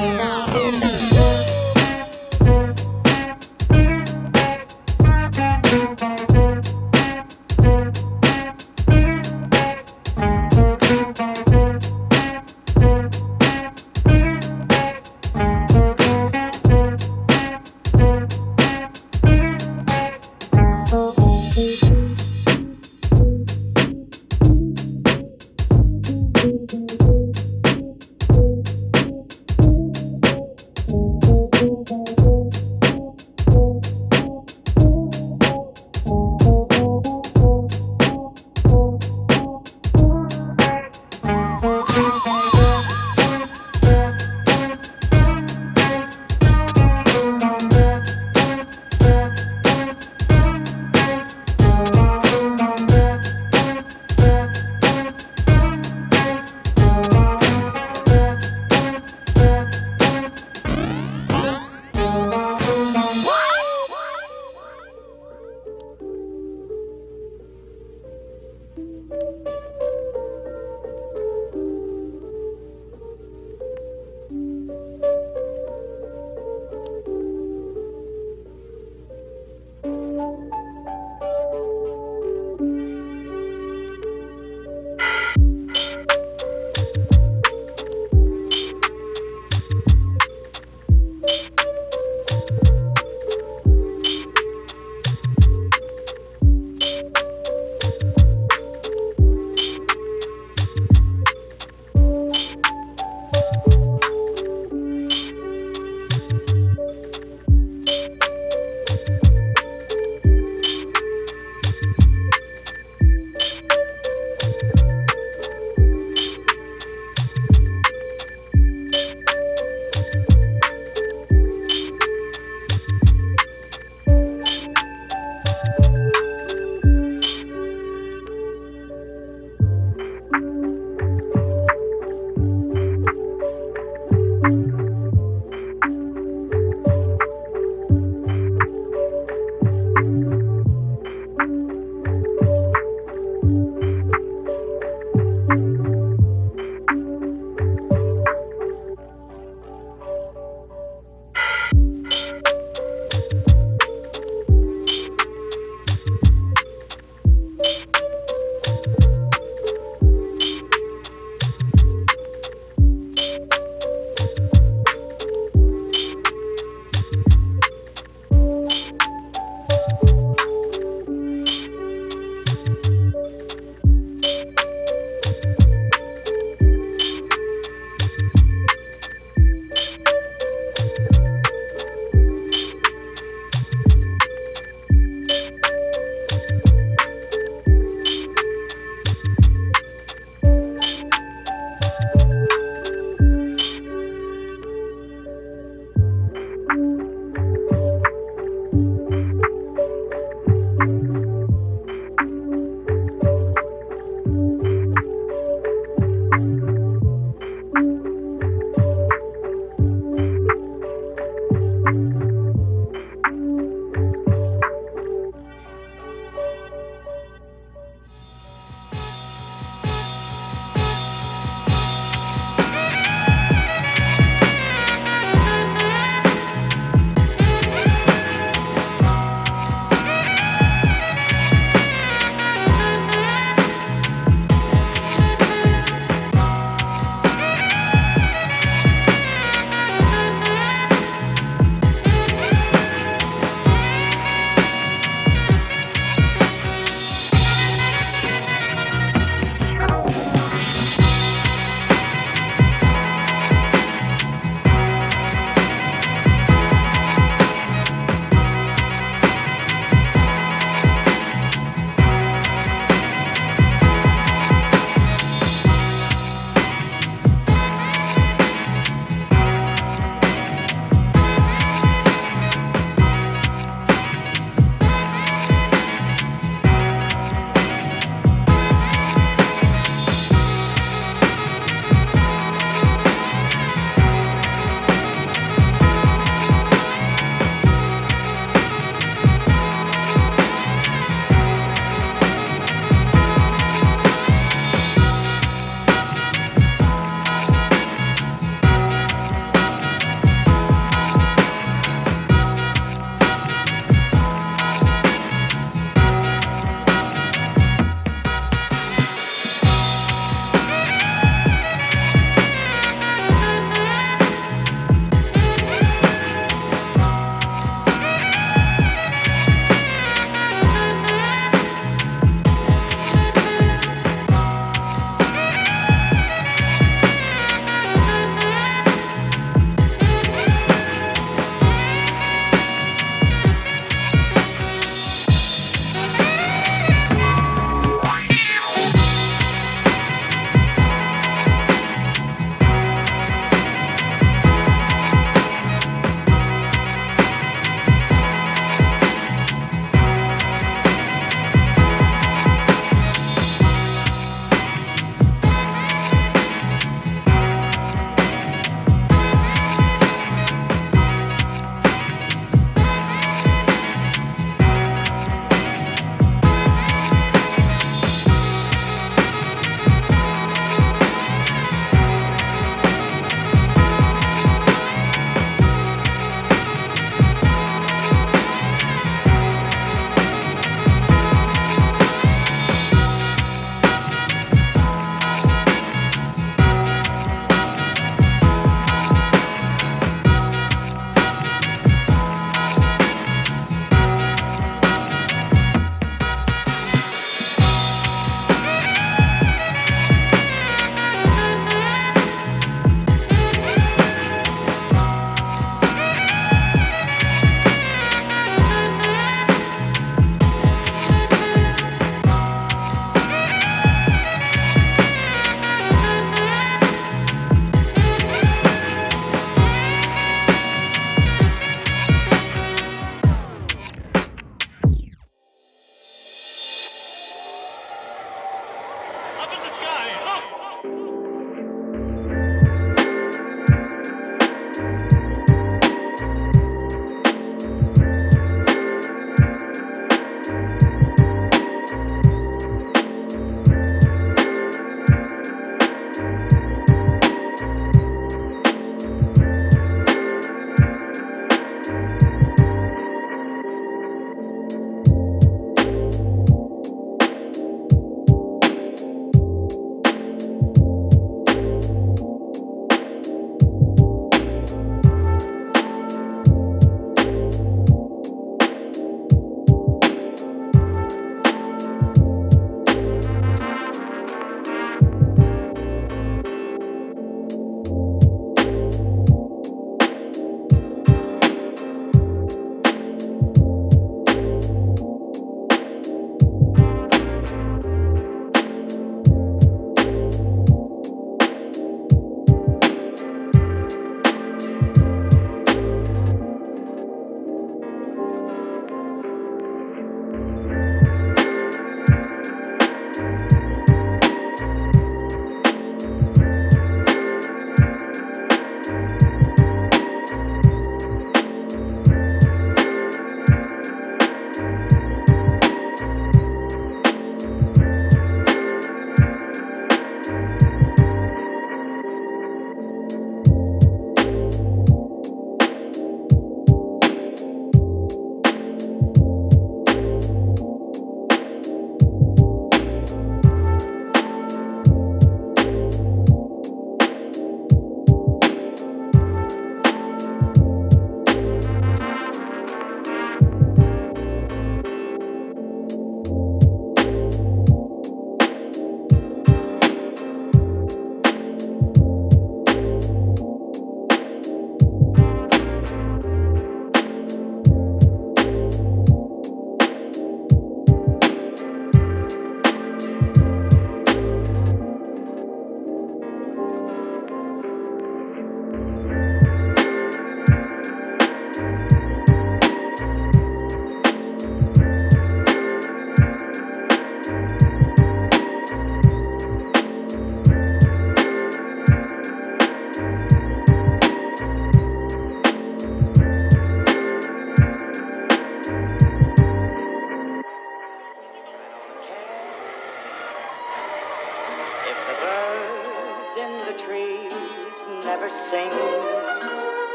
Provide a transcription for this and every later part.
네.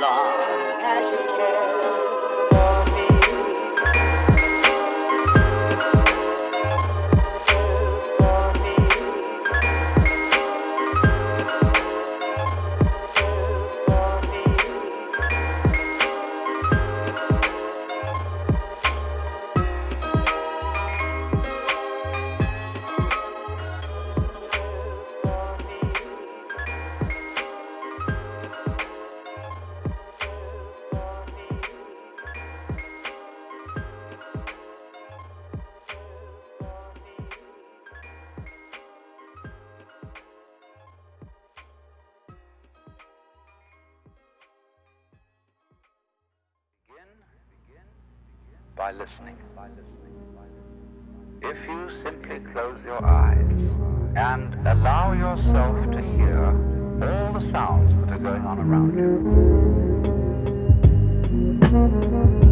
love. yourself to hear all the sounds that are going on around you.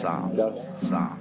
傻，傻